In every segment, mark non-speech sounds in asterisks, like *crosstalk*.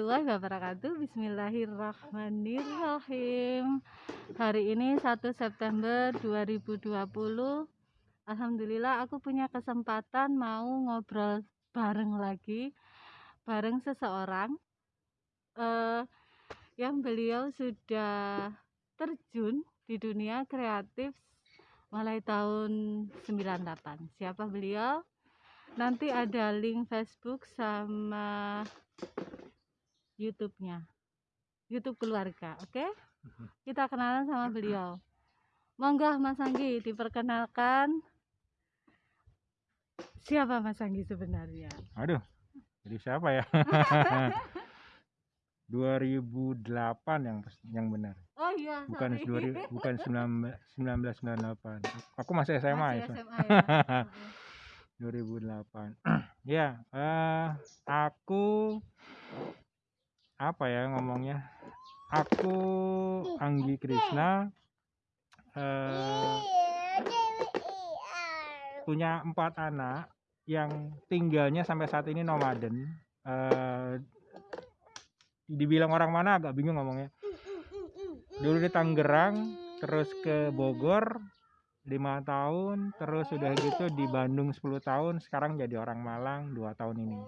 warahmatullahi wabarakatuh. Bismillahirrahmanirrahim. Hari ini 1 September 2020 Alhamdulillah aku punya kesempatan mau ngobrol bareng lagi Bareng seseorang uh, Yang beliau sudah terjun di dunia kreatif mulai tahun 98 Siapa beliau? nanti ada link Facebook sama YouTube-nya YouTube keluarga oke okay? Mhm. kita kenalan sama beliau monggo Mas Anggi diperkenalkan siapa Mas Anggi sebenarnya aduh jadi siapa ya *laughs* 2008 yang yang benar. Oh iya, bukan sorry. 2000, bukan 1998. Aku masih SMA masih ya. SMA ya. *laughs* 2008 *clears throat* ya uh, aku apa ya ngomongnya? Aku Anggi Krishna uh, punya empat anak yang tinggalnya sampai saat ini nomaden. Uh, dibilang orang mana agak bingung ngomongnya. Dulu di Tangerang terus ke Bogor lima tahun terus udah gitu di Bandung 10 tahun sekarang jadi orang Malang dua tahun ini.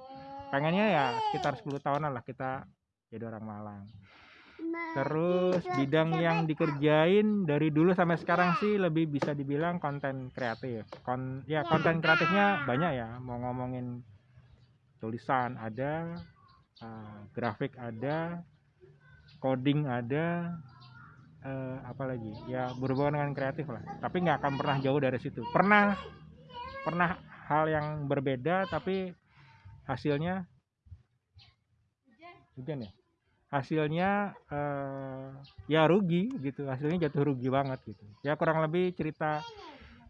Pengennya ya sekitar 10 tahunan lah kita jadi orang Malang. Terus bidang yang dikerjain dari dulu sampai sekarang sih lebih bisa dibilang konten kreatif. Kon ya konten kreatifnya banyak ya. Mau ngomongin tulisan ada uh, grafik ada coding ada uh, apa lagi? Ya berhubungan dengan kreatif lah. Tapi nggak akan pernah jauh dari situ. Pernah pernah hal yang berbeda tapi hasilnya hujan ya hasilnya uh, ya rugi gitu hasilnya jatuh rugi banget gitu ya kurang lebih cerita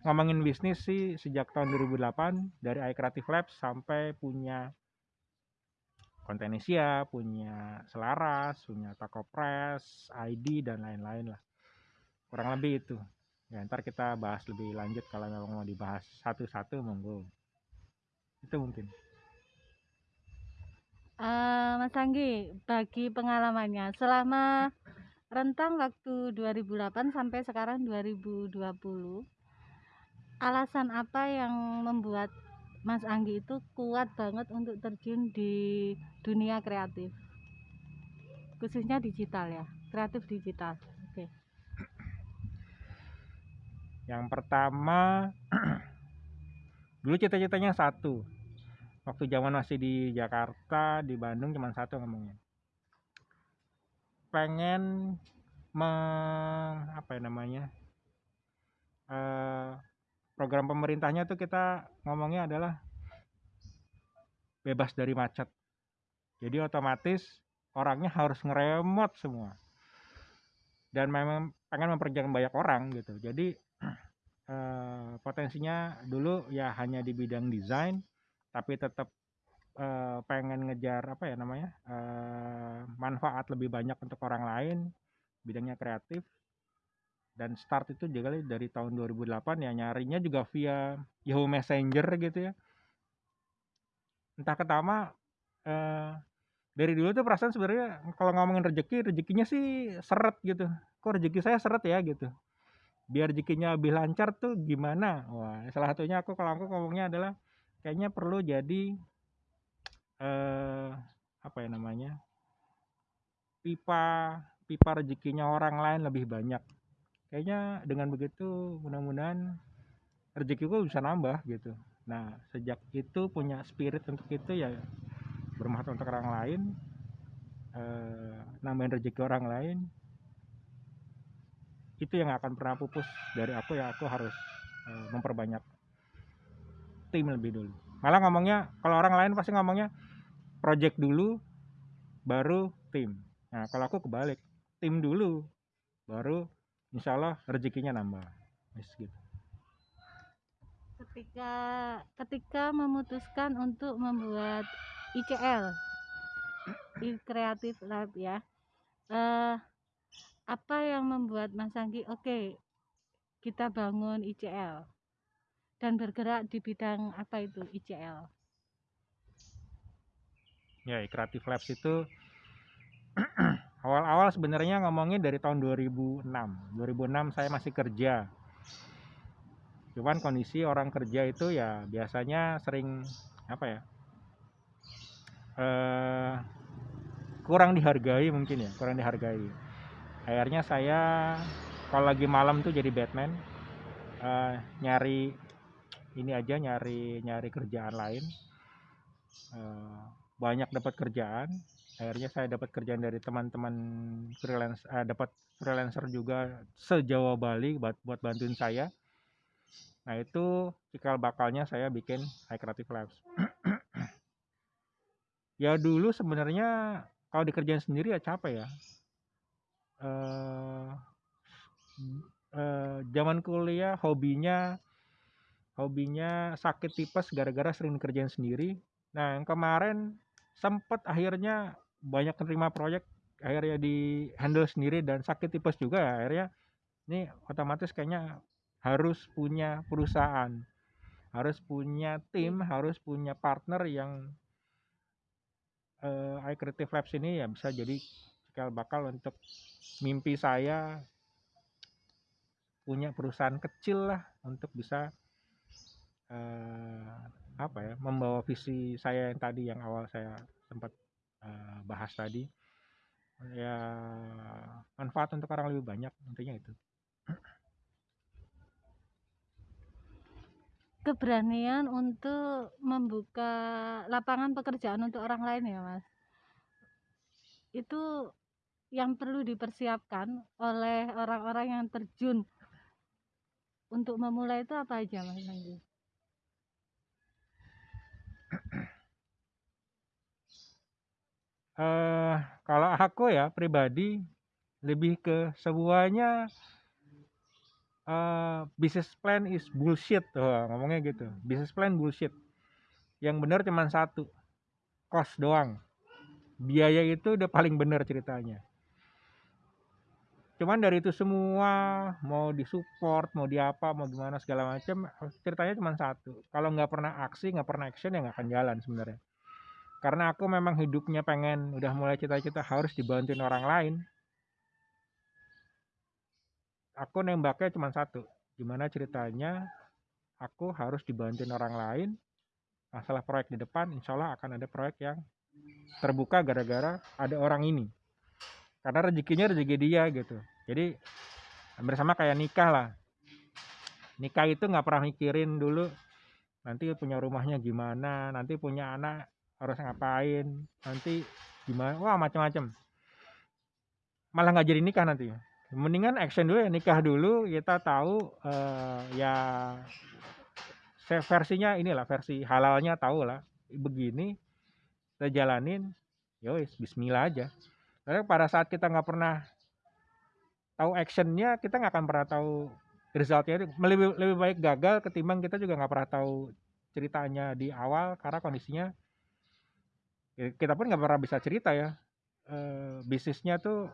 ngomongin bisnis sih sejak tahun 2008 dari iCreative Labs sampai punya Kontenesia, punya Selaras, punya Tako Press, ID dan lain-lain lah. Kurang lebih itu. Ya, ntar kita bahas lebih lanjut kalau memang mau dibahas satu-satu monggo. Itu mungkin. Uh, Mas Anggi, bagi pengalamannya selama rentang waktu 2008 sampai sekarang 2020, alasan apa yang membuat Mas Anggi itu kuat banget untuk terjun di dunia kreatif? Khususnya digital ya kreatif digital. Oke. Okay. yang pertama *clears throat* dulu cita-citanya satu waktu zaman masih di Jakarta di Bandung cuma satu ngomongnya pengen me, apa ya namanya uh, program pemerintahnya tuh kita ngomongnya adalah bebas dari macet. Jadi otomatis orangnya harus ngeremot semua. Dan memang pengen memperjanjikan banyak orang gitu. Jadi *clears throat* eh, potensinya dulu ya hanya di bidang desain, tapi tetap eh, pengen ngejar apa ya namanya eh, manfaat lebih banyak untuk orang lain, bidangnya kreatif. Dan start itu juga dari tahun 2008 ya nyarinya juga via Yahoo Messenger gitu ya. Entah ketama eh, dari dulu tuh perasaan sebenarnya kalau ngomongin rezeki rezekinya sih seret gitu. Kok rezeki saya seret ya gitu. Biar rezekinya lebih lancar tuh gimana? Wah salah satunya aku kalau aku ngomongnya adalah kayaknya perlu jadi eh, apa ya namanya pipa pipa rezekinya orang lain lebih banyak. Kayaknya dengan begitu mudah-mudahan rezekiku bisa nambah gitu. Nah sejak itu punya spirit untuk itu ya bermanfaat untuk orang lain eh, nambahin rezeki orang lain itu yang akan pernah pupus dari aku ya aku harus eh, memperbanyak tim lebih dulu. Malah ngomongnya kalau orang lain pasti ngomongnya project dulu baru tim. Nah kalau aku kebalik tim dulu baru insya Allah rezekinya nambah. Yes, gitu. ketika ketika memutuskan untuk membuat ICL Creative Lab ya uh, apa yang membuat Mas Anggi oke okay, kita bangun ICL dan bergerak di bidang apa itu ICL ya Creative Labs itu *clears throat* awal-awal sebenarnya ngomongin dari tahun 2006 2006 saya masih kerja. Cuman kondisi orang kerja itu ya biasanya sering apa ya eh, kurang dihargai mungkin ya kurang dihargai. Akhirnya saya kalau lagi malam tuh jadi Batman eh, nyari ini aja nyari nyari kerjaan lain. Eh, banyak dapat kerjaan. Akhirnya saya dapat kerjaan dari teman-teman freelance eh, dapat freelancer juga sejauh Bali buat buat bantuin saya. Nah itu cikal bakalnya saya bikin High Creative Labs. *clears throat* Ya dulu sebenarnya kalau dikerjain sendiri ya capek ya. Eh eh, zaman kuliah hobinya hobinya sakit tipes gara-gara sering kerjain sendiri. Nah yang kemarin sempet akhirnya banyak terima proyek akhirnya di handle sendiri dan sakit tipes juga ya akhirnya ini otomatis kayaknya harus punya perusahaan harus punya tim harus punya partner yang eh iCreative Labs ini ya bisa jadi cikal bakal untuk mimpi saya punya perusahaan kecil lah untuk bisa eh, apa ya membawa visi saya yang tadi yang awal saya sempat eh, bahas tadi. Ya manfaat untuk orang lebih banyak intinya itu. Keberanian untuk membuka lapangan pekerjaan untuk orang lain ya mas? Itu yang perlu dipersiapkan oleh orang-orang yang terjun. Untuk memulai itu apa aja mas Anggi? Eh kalau aku ya pribadi lebih ke semuanya eh business plan is bullshit tuh ngomongnya gitu. Business plan bullshit. Yang benar cuma satu cost doang. Biaya itu udah paling benar ceritanya. Cuman dari itu semua mau disupport mau diapa mau gimana segala macam ceritanya cuma satu. Kalau nggak pernah aksi nggak pernah action ya nggak akan jalan sebenarnya karena aku memang hidupnya pengen udah mulai cita-cita harus dibantuin orang lain. Aku nembaknya cuma satu gimana ceritanya aku harus dibantuin orang lain masalah proyek di depan insya Allah akan ada proyek yang terbuka gara-gara ada orang ini. Karena rezekinya rezeki dia gitu. Jadi bersama kayak nikah lah. Nikah itu nggak pernah mikirin dulu nanti punya rumahnya gimana nanti punya anak harus ngapain nanti gimana wah macam-macam malah nggak jadi nikah nanti. Mendingan action dulu ya nikah dulu kita tahu eh, ya versinya inilah versi halalnya tahu lah. Begini kita jalanin yowis Bismillah aja. Karena pada saat kita nggak pernah tahu actionnya kita nggak akan pernah tahu resultnya. Lebih lebih baik gagal ketimbang kita juga nggak pernah tahu ceritanya di awal karena kondisinya ya, kita pun nggak pernah bisa cerita ya eh, bisnisnya tuh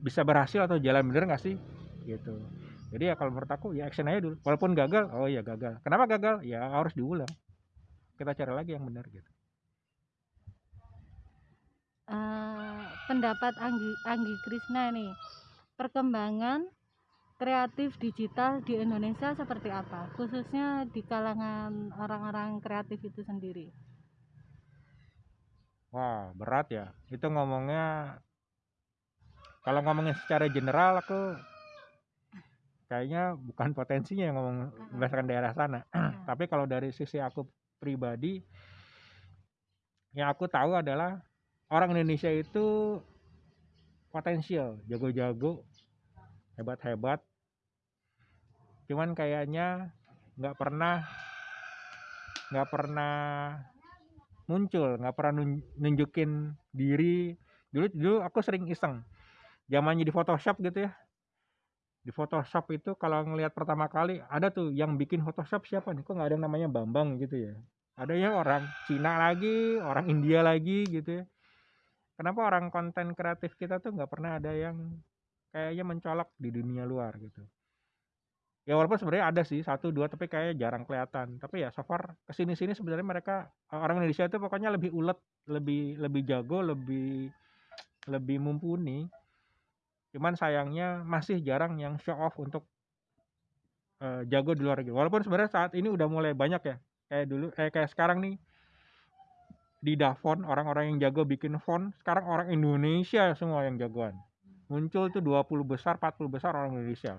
bisa berhasil atau jalan bener nggak sih? Gitu. Jadi ya kalau menurut aku ya action aja dulu. Walaupun gagal oh ya gagal. Kenapa gagal? Ya harus diulang. Kita cari lagi yang benar gitu. Eh, pendapat Anggi Anggi Krisna nih. Perkembangan kreatif digital di Indonesia seperti apa? Khususnya di kalangan orang-orang kreatif itu sendiri wah berat ya. Itu ngomongnya kalau ngomongin secara general aku kayaknya bukan potensinya yang ngomong berdasarkan daerah sana. *clears throat* Tapi kalau dari sisi aku pribadi yang aku tahu adalah orang Indonesia itu potensial jago-jago hebat-hebat. Cuman kayaknya nggak pernah nggak pernah muncul nggak pernah nun- nunjukin diri. Dulu dulu aku sering iseng. Zamannya di Photoshop gitu ya. Di Photoshop itu kalau ngelihat pertama kali ada tuh yang bikin Photoshop siapa nih? Kok nggak ada yang namanya Bambang gitu ya? Ada yang orang Cina lagi orang India lagi gitu ya. Kenapa orang konten kreatif kita tuh nggak pernah ada yang kayaknya mencolok di dunia luar gitu ya walaupun sebenarnya ada sih satu dua tapi kayak jarang kelihatan. Tapi ya so far ke sini sini sebenarnya mereka orang Indonesia itu pokoknya lebih ulet lebih lebih jago lebih lebih mumpuni. Cuman sayangnya masih jarang yang show off untuk uh, jago di luar negeri. Walaupun sebenarnya saat ini udah mulai banyak ya. Kayak dulu eh, kayak sekarang nih di Davon orang-orang yang jago bikin font sekarang orang Indonesia semua yang jagoan. Muncul tuh 20 besar 40 besar orang Indonesia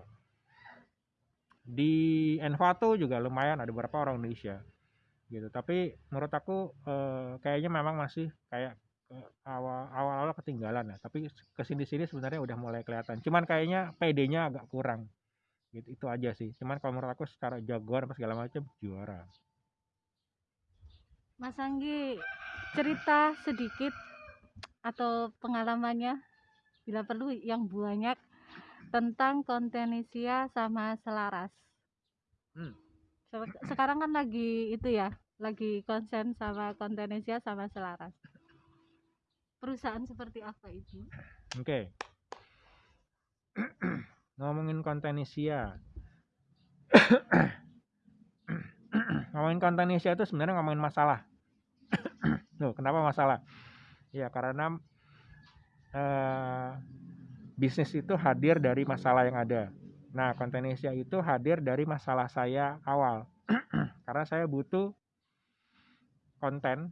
di Envato juga lumayan ada beberapa orang Indonesia gitu. Tapi menurut aku eh, kayaknya memang masih kayak eh, awal awal awal ketinggalan ya. Tapi ke sini sini sebenarnya udah mulai kelihatan. Cuman kayaknya PD-nya agak kurang gitu. Itu aja sih. Cuman kalau menurut aku secara jagoan apa segala macam juara. Mas Anggi cerita sedikit atau pengalamannya? Bila perlu yang banyak tentang kontenisia sama selaras. Hmm. Sekarang kan lagi itu ya, lagi konsen sama kontenisia sama selaras. Perusahaan seperti apa itu? Oke. Okay. Ngomongin kontenisia. ngomongin kontenisia itu sebenarnya ngomongin masalah Loh, kenapa masalah? Ya karena uh, bisnis itu hadir dari masalah yang ada. Nah, konten Asia itu hadir dari masalah saya awal. *clears throat* karena saya butuh konten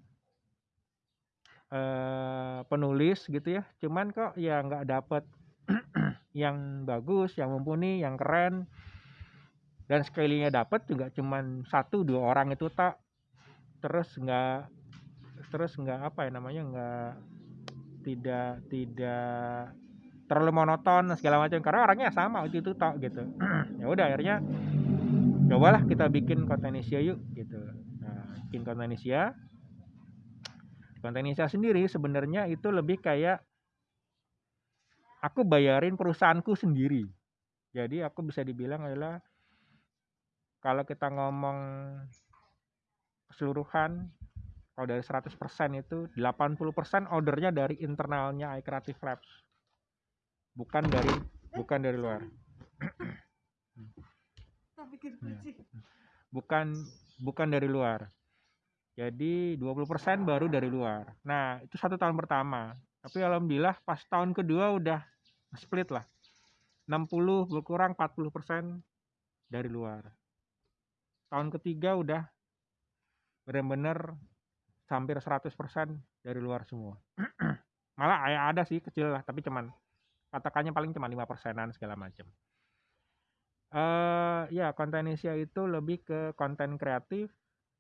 uh, penulis gitu ya. Cuman kok ya nggak dapet *clears throat* yang bagus, yang mumpuni, yang keren. Dan sekalinya dapet juga cuman satu dua orang itu tak terus nggak terus nggak apa ya namanya nggak tidak tidak terlalu monoton segala macam. Karena orangnya sama itu itu tok gitu. *clears throat* Ya udah akhirnya cobalah kita bikin konten Indonesia yuk gitu. Nah, bikin konten Indonesia konten Indonesia sendiri sebenarnya itu lebih kayak aku bayarin perusahaanku sendiri. Jadi aku bisa dibilang adalah kalau kita ngomong keseluruhan kalau dari 100% itu 80% ordernya dari internalnya iCreative Labs bukan dari bukan dari luar. Bukan bukan dari luar. Jadi 20% baru dari luar. Nah itu satu tahun pertama. Tapi alhamdulillah pas tahun kedua udah split lah. 60 berkurang 40% dari luar. Tahun ketiga udah benar-benar hampir 100% dari luar semua. *clears throat* Malah ya ada sih kecil lah tapi cuman katakannya paling cuma lima persenan segala macam uh, ya konten Asia itu lebih ke konten kreatif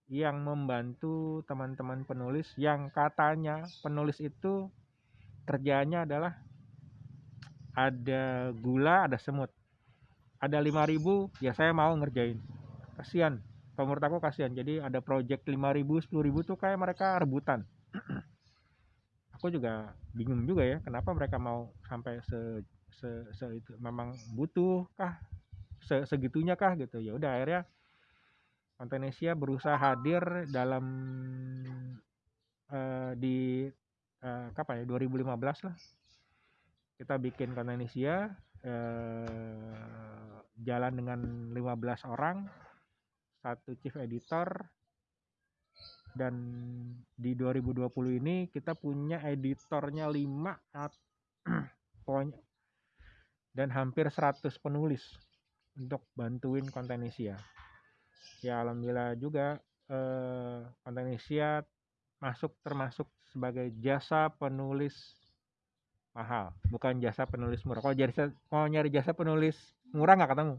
yang membantu teman-teman penulis yang katanya penulis itu kerjanya adalah ada gula ada semut. Ada 5000 ya saya mau ngerjain. Kasihan kalau menurut aku kasihan jadi ada project 5000 10000 tuh kayak mereka rebutan aku juga bingung juga ya kenapa mereka mau sampai se, se, se itu memang butuh kah se, segitunya kah gitu. Ya udah akhirnya Indonesia berusaha hadir dalam uh, di uh, kapan ya 2015 lah. Kita bikin Indonesia uh, jalan dengan 15 orang satu chief editor dan di 2020 ini kita punya editornya 5 *clears throat* pokoknya dan hampir 100 penulis untuk bantuin konten Asia. Ya alhamdulillah juga eh, konten Asia masuk termasuk sebagai jasa penulis mahal bukan jasa penulis murah. Kalau jasa mau nyari jasa penulis murah nggak ketemu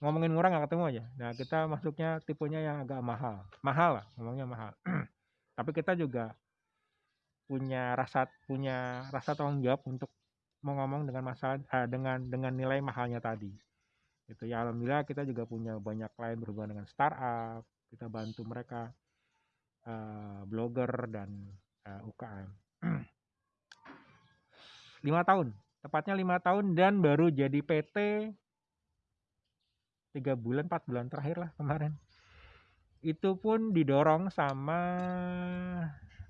ngomongin murah nggak ketemu aja. Nah kita masuknya tipenya yang agak mahal. Mahal lah ngomongnya mahal. *clears throat* Tapi kita juga punya rasa punya rasa tanggung jawab untuk mau ngomong dengan masalah eh, dengan dengan nilai mahalnya tadi. Itu ya alhamdulillah kita juga punya banyak klien berhubungan dengan startup kita bantu mereka uh, blogger dan uh, eh, UKM *clears throat* lima tahun tepatnya lima tahun dan baru jadi PT tiga bulan empat bulan terakhir lah kemarin. Itu pun didorong sama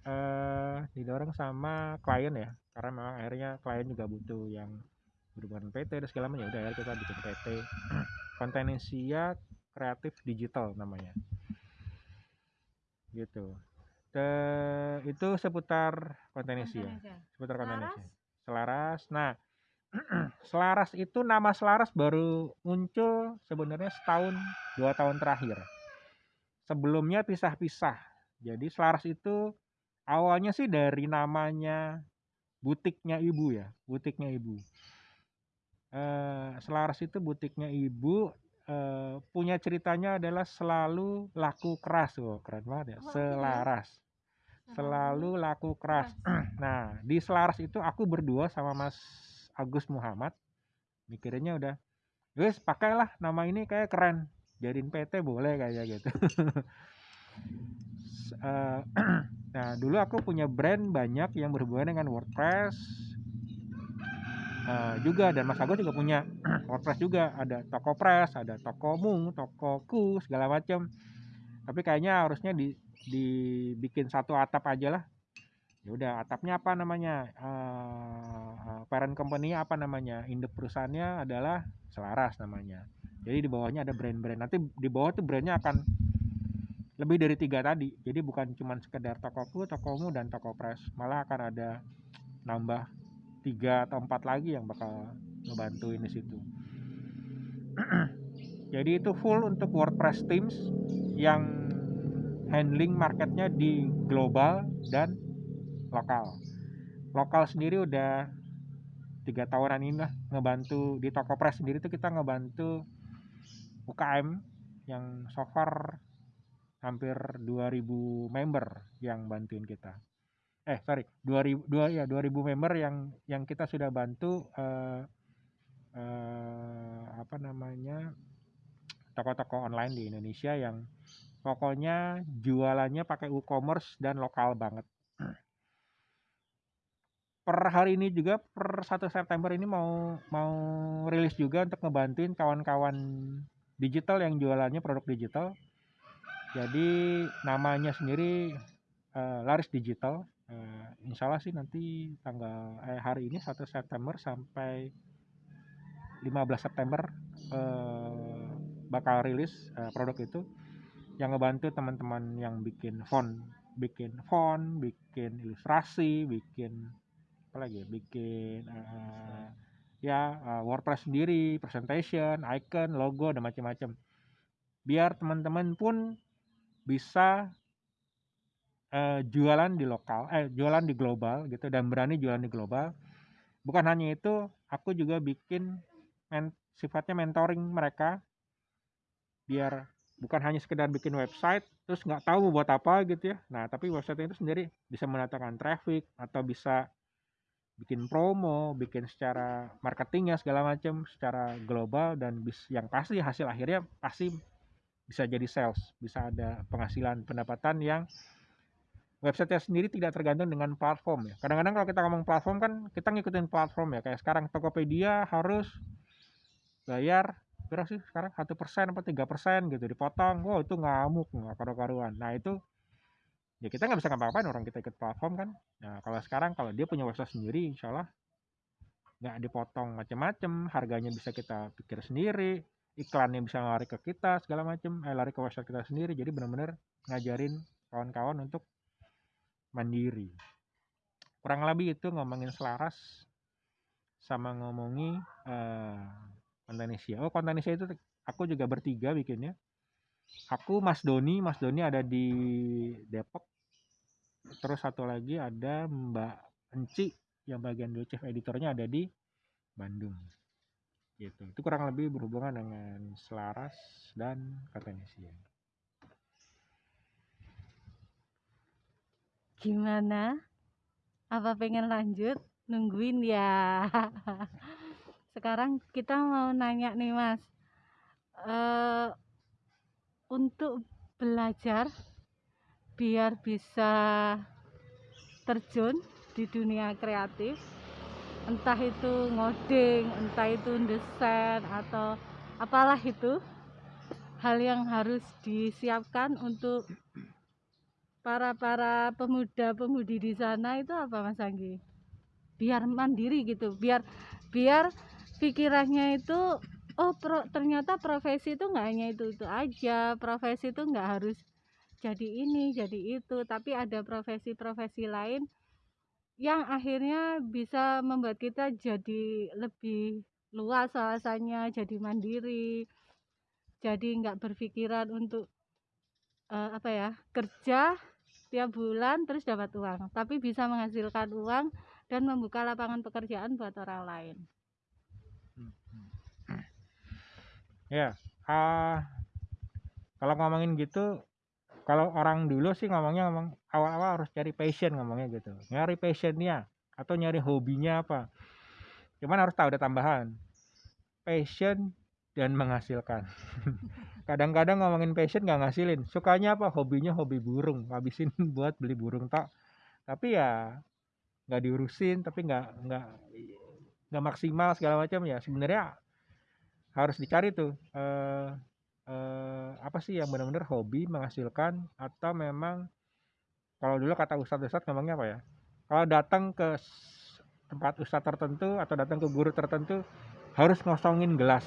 uh, didorong sama klien ya. Karena memang akhirnya klien juga butuh yang berhubungan PT dan segala macam. Ya udah akhirnya kita bikin PT *clears throat* Kontenesia Kreatif Digital namanya. Gitu. Te, itu seputar Kontenesia. seputar Kontenesia Selaras? Selaras. Nah Selaras itu nama Selaras baru muncul sebenarnya setahun dua tahun terakhir. Sebelumnya pisah-pisah. Jadi Selaras itu awalnya sih dari namanya butiknya ibu ya butiknya ibu. Eh, Selaras itu butiknya ibu eh, punya ceritanya adalah selalu laku keras. Oh keren banget ya. Iya. Selaras. Selalu laku keras. Nah di Selaras itu aku berdua sama Mas Agus Muhammad. Mikirinnya udah guys pakailah nama ini kayak keren. Jadiin PT boleh kayak gitu. *laughs* Eh, *clears throat* nah dulu aku punya brand banyak yang berhubungan dengan WordPress. Eh, juga dan Mas Agus juga punya. *clears throat* WordPress juga. Ada toko press ada tokomu tokoku segala macam tapi kayaknya harusnya di dibikin satu atap aja lah ya udah atapnya apa namanya? Eh, parent company apa namanya? Induk perusahaannya adalah Selaras namanya. Jadi di bawahnya ada brand-brand. Nanti di bawah tuh brandnya akan lebih dari tiga tadi. Jadi bukan cuma sekedar tokoku tokomu dan toko press. Malah akan ada nambah tiga atau empat lagi yang bakal ngebantuin di situ. *clears throat* Jadi itu full untuk WordPress teams yang handling marketnya di global dan lokal. Lokal sendiri udah tiga tahunan ini lah ngebantu di toko press sendiri tuh kita ngebantu UKM yang so far hampir 2000 member yang bantuin kita. Eh sorry 2000 dua ya 2000 member yang yang kita sudah bantu eh, eh, apa namanya toko-toko online di Indonesia yang pokoknya jualannya pakai e-commerce dan lokal banget per hari ini juga per 1 September ini mau mau rilis juga untuk ngebantuin kawan-kawan digital yang jualannya produk digital. Jadi namanya sendiri eh, Laris Digital. Eh, insya Allah sih nanti tanggal eh, hari ini 1 September sampai 15 September eh, bakal rilis eh, produk itu yang ngebantu teman-teman yang bikin font bikin font bikin ilustrasi bikin apa lagi ya bikin eh, ya eh, WordPress sendiri presentation icon logo dan macam-macam. Biar teman-teman pun bisa eh, jualan di lokal eh jualan di global gitu dan berani jualan di global. Bukan hanya itu aku juga bikin men- sifatnya mentoring mereka. Biar bukan hanya sekedar bikin website terus nggak tahu buat apa gitu ya. Nah tapi website itu sendiri bisa mendatangkan traffic atau bisa bikin promo bikin secara marketingnya segala macam secara global dan bis yang pasti hasil akhirnya pasti bisa jadi sales bisa ada penghasilan pendapatan yang website sendiri tidak tergantung dengan platform ya. Kadang-kadang kalau kita ngomong platform kan kita ngikutin platform ya kayak sekarang Tokopedia harus bayar berapa sih sekarang? Satu persen apa tiga persen gitu dipotong wow itu ngamuk nggak karu-karuan. Nah itu ya kita nggak bisa ngapa-ngapain orang kita ikut platform kan nah kalau sekarang kalau dia punya website sendiri insya Allah nggak dipotong macam-macam harganya bisa kita pikir sendiri iklannya bisa lari ke kita segala macam eh lari ke website kita sendiri jadi benar-benar ngajarin kawan-kawan untuk mandiri kurang lebih itu ngomongin selaras sama ngomongi eh Kontanesia. Oh, Kontanesia itu aku juga bertiga bikinnya. Aku Mas Doni, Mas Doni ada di Depok. Terus satu lagi ada Mbak Enci yang bagian dulu chief editornya ada di Bandung. Gitu. Itu kurang lebih berhubungan dengan Selaras dan Kontanesia. Gimana? Apa pengen lanjut? Nungguin ya. Sekarang kita mau nanya nih Mas. Eh untuk belajar biar bisa terjun di dunia kreatif, entah itu ngoding, entah itu desain atau apalah itu, hal yang harus disiapkan untuk para-para pemuda-pemudi di sana itu apa Mas Anggi? Biar mandiri gitu, biar biar pikirannya itu oh pro, ternyata profesi itu nggak hanya itu itu aja profesi itu nggak harus jadi ini jadi itu. Tapi ada profesi-profesi lain yang akhirnya bisa membuat kita jadi lebih luas wawasannya jadi mandiri jadi nggak berpikiran untuk uh, apa ya kerja tiap bulan terus dapat uang. Tapi bisa menghasilkan uang dan membuka lapangan pekerjaan buat orang lain. Ya uh, kalau ngomongin gitu kalau orang dulu sih ngomongnya ngomong awal-awal harus cari passion ngomongnya gitu. Nyari passionnya atau nyari hobinya apa. Cuman harus tahu ada tambahan. Passion dan menghasilkan. *laughs* Kadang-kadang ngomongin passion nggak ngasilin. Sukanya apa? Hobinya hobi burung. Habisin *laughs* buat beli burung tak tapi ya nggak diurusin tapi nggak nggak nggak maksimal segala macam ya. Sebenarnya harus dicari tuh eh, eh, apa sih yang benar-benar hobi menghasilkan atau memang kalau dulu kata ustadz-ustadz ngomongnya apa ya? Kalau datang ke tempat ustadz tertentu atau datang ke guru tertentu harus ngosongin gelas.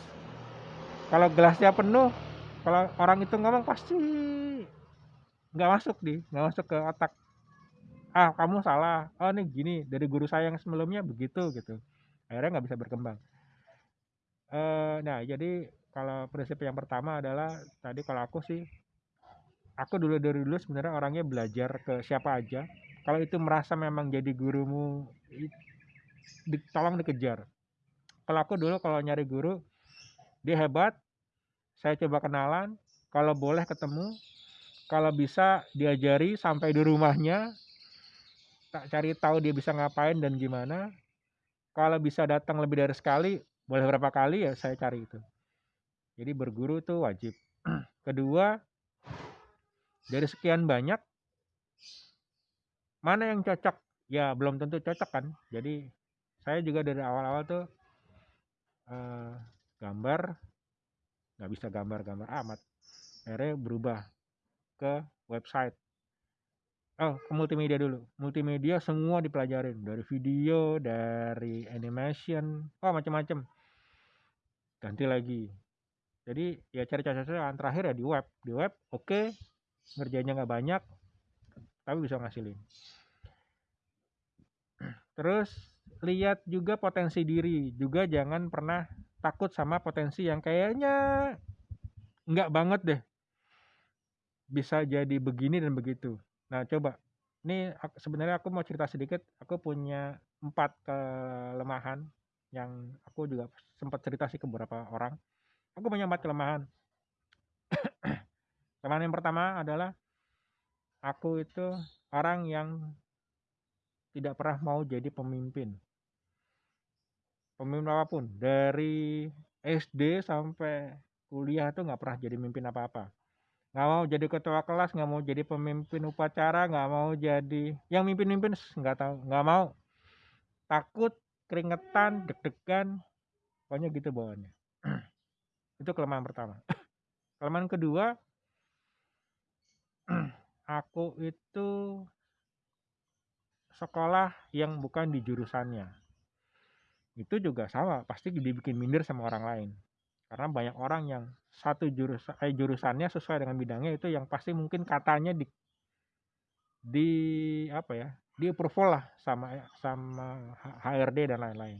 Kalau gelasnya penuh kalau orang itu ngomong pasti nggak masuk nih nggak masuk ke otak. Ah kamu salah. Oh nih gini dari guru saya yang sebelumnya begitu gitu. Akhirnya nggak bisa berkembang. Uh, nah jadi kalau prinsip yang pertama adalah tadi kalau aku sih aku dulu dari dulu sebenarnya orangnya belajar ke siapa aja. Kalau itu merasa memang jadi gurumu di, tolong dikejar. Kalau aku dulu kalau nyari guru dia hebat saya coba kenalan kalau boleh ketemu kalau bisa diajari sampai di rumahnya tak cari tahu dia bisa ngapain dan gimana. Kalau bisa datang lebih dari sekali boleh berapa kali ya saya cari itu jadi berguru itu wajib. *clears throat* Kedua, dari sekian banyak, mana yang cocok? Ya belum tentu cocok kan. Jadi saya juga dari awal-awal tuh uh, gambar, nggak bisa gambar-gambar amat. Akhirnya berubah ke website. Oh, ke multimedia dulu. Multimedia semua dipelajarin dari video, dari animation, oh macam-macam. Ganti lagi jadi ya cari yang terakhir ya di web. Di web oke okay, ngerjainnya nggak banyak tapi bisa ngasilin. Terus lihat juga potensi diri. Juga jangan pernah takut sama potensi yang kayaknya nggak banget deh. Bisa jadi begini dan begitu. Nah coba. Ini sebenarnya aku mau cerita sedikit. Aku punya empat kelemahan yang aku juga sempat cerita sih ke beberapa orang Aku punya empat kelemahan. *coughs* kelemahan yang pertama adalah aku itu orang yang tidak pernah mau jadi pemimpin. Pemimpin apa pun, dari SD sampai kuliah tuh nggak pernah jadi pemimpin apa-apa. Nggak mau jadi ketua kelas, nggak mau jadi pemimpin upacara, nggak mau jadi yang mimpin-mimpin nggak tahu, nggak mau. Takut, keringetan, deg-degan, pokoknya gitu bawaannya. *coughs* Itu kelemahan pertama. *laughs* kelemahan kedua, *clears throat* aku itu sekolah yang bukan di jurusannya. Itu juga sama, pasti dibikin minder sama orang lain. Karena banyak orang yang satu jurusan eh, jurusannya sesuai dengan bidangnya itu yang pasti mungkin katanya di di apa ya di approval lah sama sama HRD dan lain-lain.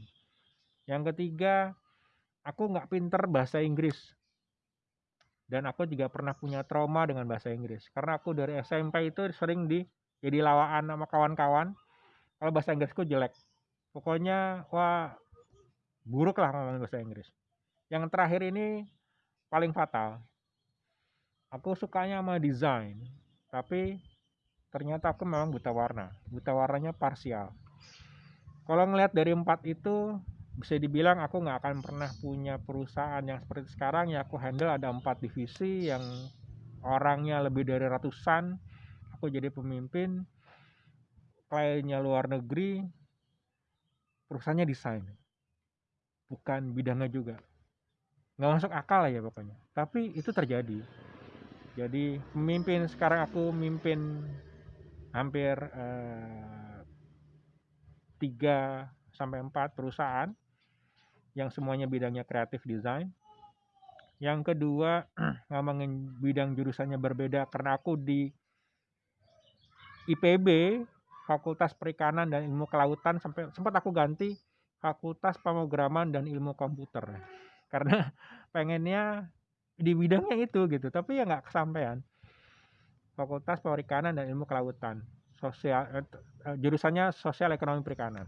Yang ketiga aku nggak pinter bahasa Inggris. Dan aku juga pernah punya trauma dengan bahasa Inggris. Karena aku dari SMP itu sering di jadi lawaan sama kawan-kawan. Kalau bahasa Inggrisku jelek. Pokoknya wah buruk lah ngomong bahasa Inggris. Yang terakhir ini paling fatal. Aku sukanya sama desain tapi ternyata aku memang buta warna. Buta warnanya parsial. Kalau ngelihat dari empat itu bisa dibilang aku nggak akan pernah punya perusahaan yang seperti sekarang. Ya aku handle ada empat divisi yang orangnya lebih dari ratusan. Aku jadi pemimpin kliennya luar negeri perusahaannya desain. Bukan bidangnya juga. Nggak masuk akal ya pokoknya. Tapi itu terjadi. Jadi pemimpin sekarang aku mimpin hampir eh, tiga sampai empat perusahaan yang semuanya bidangnya kreatif design yang kedua *clears throat* ngomongin bidang jurusannya berbeda karena aku di IPB Fakultas Perikanan dan Ilmu Kelautan sampai sempat aku ganti Fakultas Pemrograman dan Ilmu Komputer. *laughs* Karena pengennya di bidangnya itu gitu. Tapi ya nggak kesampaian. Fakultas Perikanan dan Ilmu Kelautan. Sosial eh, eh, jurusannya Sosial Ekonomi Perikanan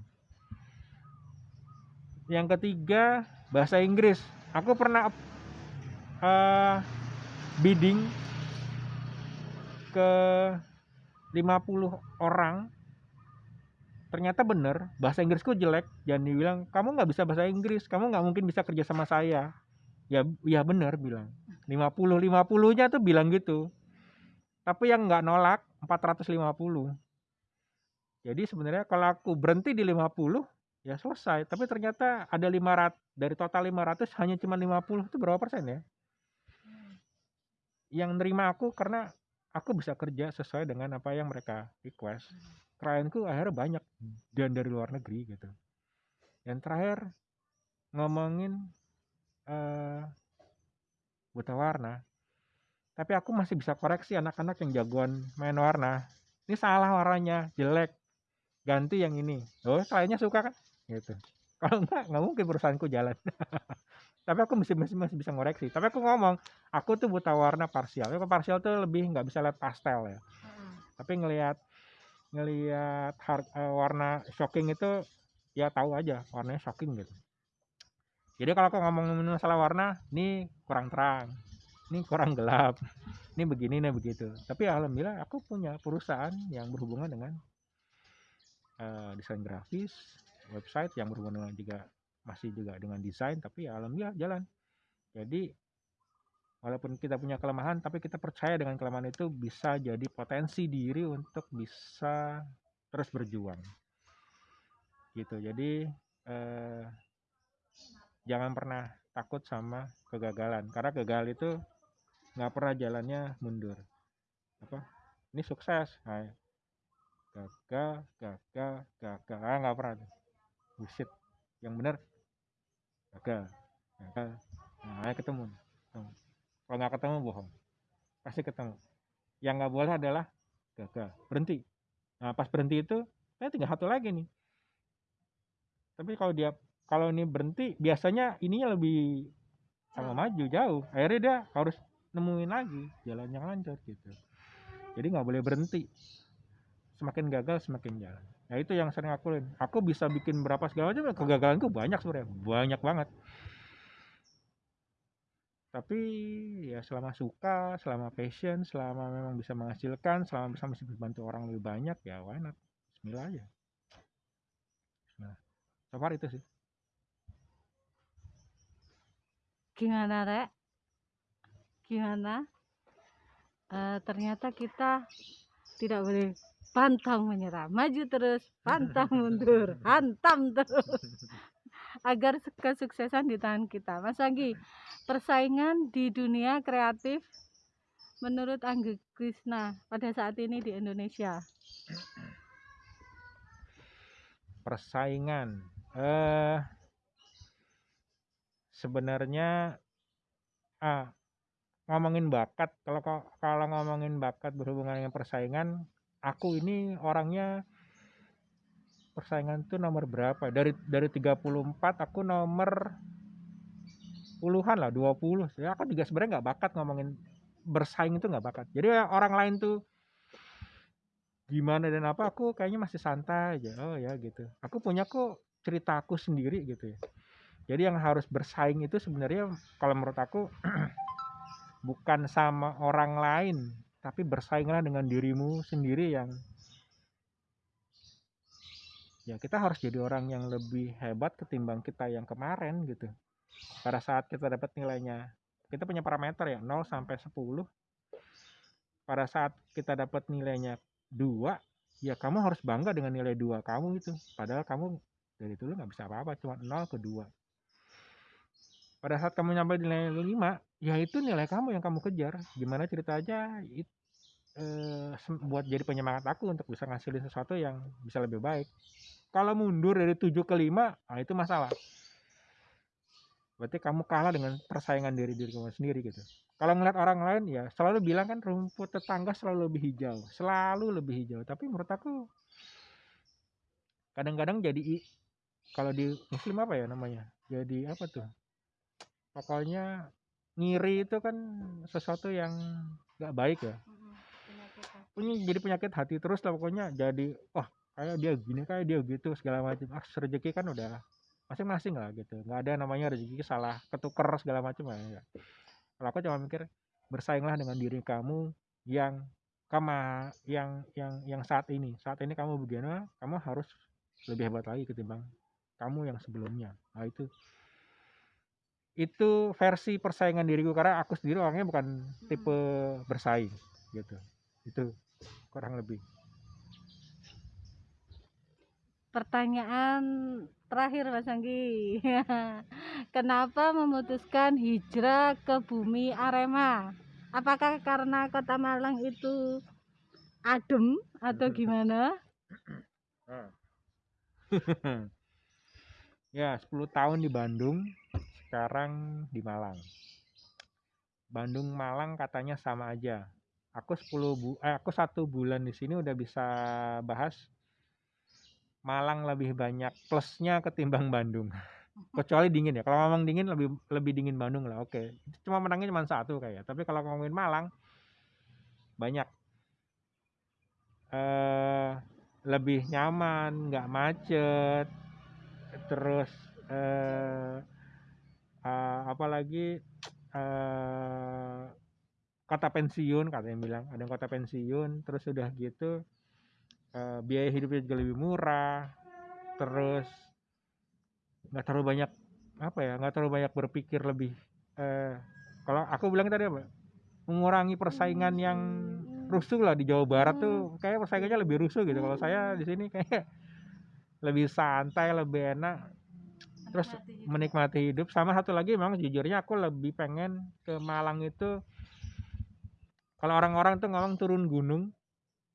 yang ketiga bahasa Inggris. Aku pernah uh, bidding ke 50 orang. Ternyata bener bahasa Inggrisku jelek. Jangan dibilang kamu nggak bisa bahasa Inggris kamu nggak mungkin bisa kerja sama saya. Ya ya bener bilang. 50 50 nya tuh bilang gitu. Tapi yang nggak nolak 450 jadi sebenarnya kalau aku berhenti di 50 ya selesai. Tapi ternyata ada 500 dari total 500 hanya cuma 50 itu berapa persen ya? Yang nerima aku karena aku bisa kerja sesuai dengan apa yang mereka request. Klienku akhirnya banyak dan dari luar negeri gitu. Yang terakhir ngomongin uh, buta warna. Tapi aku masih bisa koreksi anak-anak yang jagoan main warna. Ini salah warnanya jelek. Ganti yang ini. Oh kliennya suka kan gitu. Kalau enggak nggak mungkin perusahaanku jalan. *laughs* Tapi aku masih masih masih bisa ngoreksi. Tapi aku ngomong aku tuh buta warna parsial. Ya parsial tuh lebih nggak bisa lihat pastel ya. Tapi ngelihat ngelihat uh, warna shocking itu ya tahu aja warnanya shocking gitu. Jadi kalau aku ngomong masalah warna ini kurang terang ini kurang gelap ini begini ini begitu. Tapi alhamdulillah aku punya perusahaan yang berhubungan dengan uh, desain grafis website yang berhubungan dengan juga masih juga dengan desain tapi ya alhamdulillah jalan. Jadi walaupun kita punya kelemahan tapi kita percaya dengan kelemahan itu bisa jadi potensi diri untuk bisa terus berjuang. Gitu. Jadi eh, jangan pernah takut sama kegagalan karena gagal itu nggak pernah jalannya mundur. Apa? Ini sukses. Nah, gagal gagal gagal. Ah nggak pernah bullshit yang benar? Gagal. Gagal. Nah ketemu kalau nggak ketemu bohong. Pasti ketemu. Yang nggak boleh adalah gagal. Berhenti. Nah pas berhenti itu saya tinggal satu lagi nih. Tapi kalau dia kalau ini berhenti biasanya ininya lebih sama maju jauh. Akhirnya dia harus nemuin lagi jalan yang lancar gitu. Jadi nggak boleh berhenti. Semakin gagal semakin jalan nah itu yang sering aku lakuin. Aku bisa bikin berapa segala macam kegagalanku banyak sebenarnya. Banyak banget. Tapi ya selama suka selama passion selama memang bisa menghasilkan selama bisa masih membantu orang lebih banyak ya why not? Bismillah aja. Bismillah so itu sih. Gimana rek gimana? Uh, ternyata kita tidak boleh pantang menyerah. Maju terus pantang *laughs* mundur hantam terus. Agar kesuksesan di tangan kita. Mas Anggi persaingan di dunia kreatif menurut Anggi Krishna pada saat ini di Indonesia? Persaingan, eh, sebenarnya ah, ngomongin bakat. Kalau kalau ngomongin bakat berhubungan dengan persaingan, aku ini orangnya persaingan tuh nomor berapa? Dari dari 34 aku nomor puluhan lah 20 ya aku juga sebenarnya nggak bakat ngomongin bersaing itu nggak bakat. Jadi orang lain tuh gimana dan apa aku kayaknya masih santai aja. Oh ya gitu. Aku punya kok ceritaku sendiri gitu ya. Jadi yang harus bersaing itu sebenarnya kalau menurut aku *clears throat* bukan sama orang lain tapi bersainglah dengan dirimu sendiri yang ya kita harus jadi orang yang lebih hebat ketimbang kita yang kemarin gitu. Pada saat kita dapat nilainya kita punya parameter ya 0 sampai 10 pada saat kita dapat nilainya 2 ya kamu harus bangga dengan nilai 2 kamu itu. Padahal kamu dari dulu nggak bisa apa-apa cuma 0 ke 2 pada saat kamu nyampe nilai 5 ya itu nilai kamu yang kamu kejar. Gimana ceritanya it, eh, buat jadi penyemangat aku untuk bisa ngasilin sesuatu yang bisa lebih baik. Kalau mundur dari 7 ke 5 nah itu masalah. Berarti kamu kalah dengan persaingan diri diri kamu sendiri gitu. Kalau ngeliat orang lain ya selalu bilang kan rumput tetangga selalu lebih hijau. Selalu lebih hijau. Tapi menurut aku kadang-kadang jadi kalau di muslim apa ya namanya? Jadi apa tuh? Pokoknya ngiri itu kan sesuatu yang nggak baik ya. Punya jadi penyakit hati terus lah pokoknya. Jadi wah kayak dia gini kayak dia gitu segala macam ah rezeki kan udah masing-masing lah gitu. Nggak ada namanya rezeki salah ketuker segala macam lah enggak. kalau aku cuma mikir bersainglah dengan diri kamu yang kama yang yang yang saat ini. Saat ini kamu begini kamu harus lebih hebat lagi ketimbang kamu yang sebelumnya. Nah itu itu versi persaingan diriku karena aku sendiri orangnya bukan tipe bersaing gitu. Itu kurang lebih. Pertanyaan terakhir Mas Anggi. *laughs* Kenapa memutuskan hijrah ke bumi Arema? Apakah karena kota Malang itu adem atau *laughs* gimana? *laughs* Ya 10 tahun di Bandung sekarang di Malang. Bandung Malang katanya sama aja. Aku 10 bu eh, aku satu bulan di sini udah bisa bahas Malang lebih banyak plusnya ketimbang Bandung. *laughs* Kecuali dingin ya. Kalau ngomong dingin lebih lebih dingin Bandung lah oke. Cuma menangnya cuma satu kayak. Tapi kalau ngomongin Malang banyak. Eh lebih nyaman nggak macet. Terus eh eh, apalagi eh kota pensiun katanya bilang. Ada yang kota pensiun terus udah gitu eh, biaya hidupnya juga lebih murah. Terus nggak terlalu banyak apa ya nggak terlalu banyak berpikir lebih eh kalau aku bilang tadi apa mengurangi persaingan yang rusuh lah di Jawa Barat tuh. Kayak persaingannya lebih rusuh gitu. Kalau saya di sini kayak lebih santai lebih enak terus menikmati hidup. sama satu lagi memang jujurnya aku lebih pengen ke Malang itu kalau orang-orang tuh ngomong turun gunung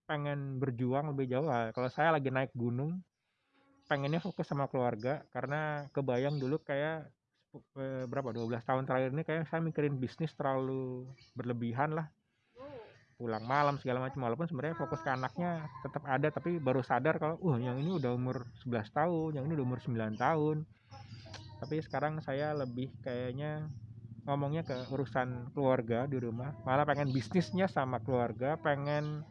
pengen berjuang lebih jauh. Lah. kalau saya lagi naik gunung pengennya fokus sama keluarga. Karena kebayang dulu kayak eh, berapa 12 tahun terakhir ini kayak saya mikirin bisnis terlalu berlebihan lah pulang malam segala macam walaupun sebenarnya fokus ke anaknya tetap ada tapi baru sadar kalau uh yang ini udah umur 11 tahun yang ini udah umur 9 tahun. Tapi sekarang saya lebih kayaknya ngomongnya ke urusan keluarga di rumah malah pengen bisnisnya sama keluarga pengen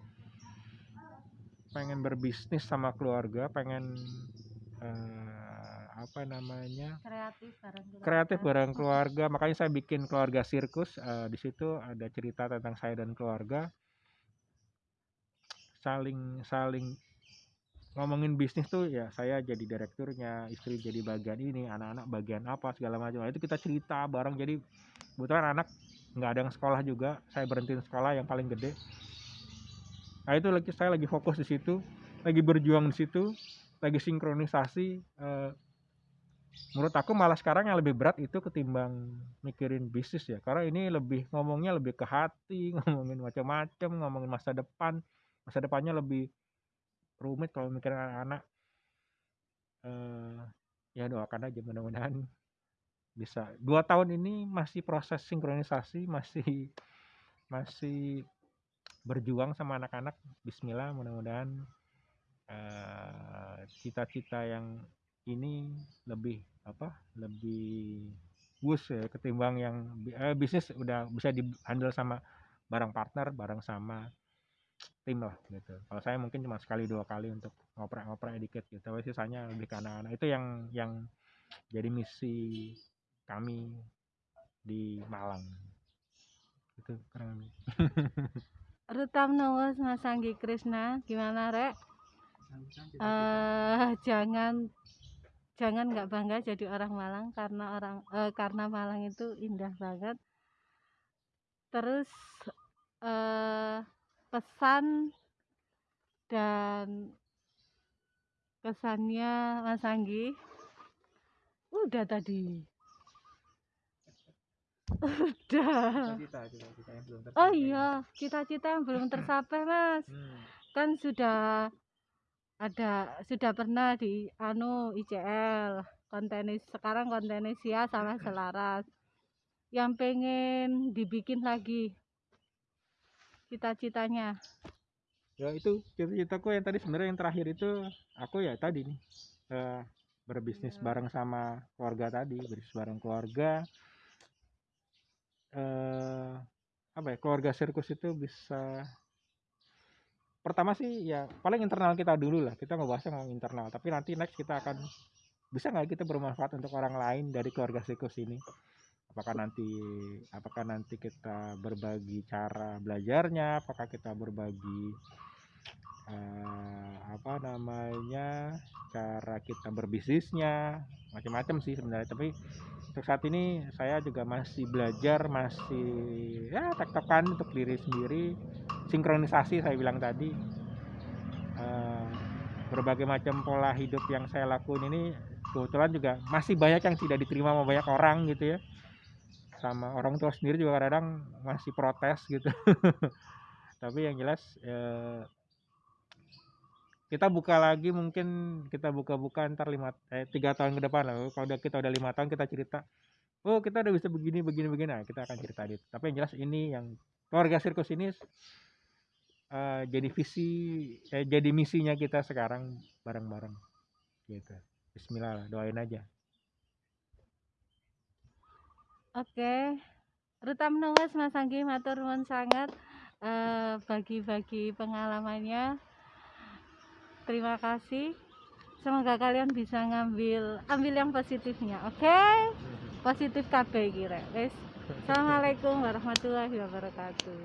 pengen berbisnis sama keluarga pengen eh, apa namanya kreatif bareng kreatif bareng keluarga. Makanya saya bikin keluarga sirkus Eh, di situ ada cerita tentang saya dan keluarga. Saling saling ngomongin bisnis tuh ya saya jadi direkturnya istri jadi bagian ini anak-anak bagian apa segala macam. Nah, itu kita cerita bareng. Jadi kebetulan anak nggak ada yang sekolah juga. Saya berhentiin sekolah yang paling gede. Nah itu lagi saya lagi fokus di situ lagi berjuang di situ lagi sinkronisasi eh, menurut aku malah sekarang yang lebih berat itu ketimbang mikirin bisnis ya. Karena ini lebih ngomongnya lebih ke hati *laughs* ngomongin macam-macam ngomongin masa depan. Masa depannya lebih rumit kalau mikirin anak-anak. Eh ya doakan aja mudah-mudahan bisa. Dua tahun ini masih proses sinkronisasi masih masih berjuang sama anak-anak. Bismillah mudah-mudahan eh, cita-cita yang ini lebih apa lebih bagus ya ketimbang yang eh, bisnis udah bisa di handle sama bareng partner bareng sama tim lah gitu. Kalau saya mungkin cuma sekali dua kali untuk ngoprek-ngoprek dikit gitu tapi sisanya lebih ke anak-anak. Itu yang yang jadi misi kami di Malang. Itu kurang lebih. *laughs* Rutam Nowos Mas Anggi Krisna. Gimana rek? Eh jangan jangan nggak bangga jadi orang Malang karena orang eh, karena Malang itu indah banget. Terus eh pesan dan kesannya Mas Anggi? Udah tadi. Udah. Cita-cita yang belum oh iya cita-cita yang belum tercapai *laughs* Mas. Hmm. kan sudah ada sudah pernah di anu ICL kontennya sekarang kontennya Sia sama Selaras. Yang pengen dibikin lagi. Cita-citanya. Ya itu cita-citaku yang tadi sebenarnya yang terakhir itu aku ya tadi nih eh, berbisnis bareng sama keluarga tadi berbisnis bareng keluarga. Eh apa ya keluarga sirkus itu bisa pertama sih ya paling internal kita dulu lah. Kita ngebahasnya ngomong internal. Tapi nanti next kita akan bisa nggak kita bermanfaat untuk orang lain dari keluarga sirkus ini? Apakah nanti apakah nanti kita berbagi cara belajarnya? Apakah kita berbagi eh, apa namanya cara kita berbisnisnya macam-macam sih sebenarnya. Tapi untuk saat ini saya juga masih belajar masih ya tektokan untuk diri sendiri. Sinkronisasi saya bilang tadi. Eh, berbagai macam pola hidup yang saya lakuin ini kebetulan juga masih banyak yang tidak diterima sama banyak orang gitu ya. Sama orang tua sendiri juga kadang-kadang masih protes gitu. *laughs* Tapi yang jelas eh, kita buka lagi mungkin kita buka-buka ntar lima eh tiga tahun ke depan lah. Kalau udah kita udah lima tahun kita cerita oh kita udah bisa begini begini begini. Nah, kita akan cerita itu tapi yang jelas ini yang keluarga sirkus ini eh, jadi visi eh, jadi misinya kita sekarang bareng-bareng. Gitu. Bismillah lah doain aja. Oke, Ruta menunggu Mas Anggi matur sangat eh, bagi-bagi pengalamannya. Terima kasih. Semoga kalian bisa ngambil ambil yang positifnya. Oke? Positif kabeh kira. Wis. Assalamualaikum warahmatullahi wabarakatuh.